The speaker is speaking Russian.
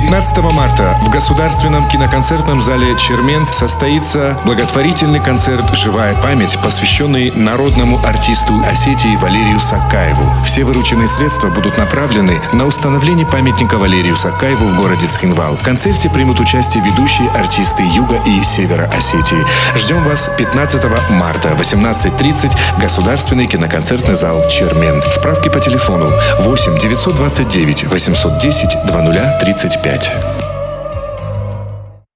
15 марта в Государственном киноконцертном зале «Чермен» состоится благотворительный концерт «Живая память», посвященный народному артисту Осетии Валерию Сакаеву. Все вырученные средства будут направлены на установление памятника Валерию Сакаеву в городе Цхинвал. В концерте примут участие ведущие артисты Юга и Севера Осетии. Ждем вас 15 марта, 18.30, Государственный киноконцертный зал «Чермен». Справки по телефону 8 929 810 2035. искать.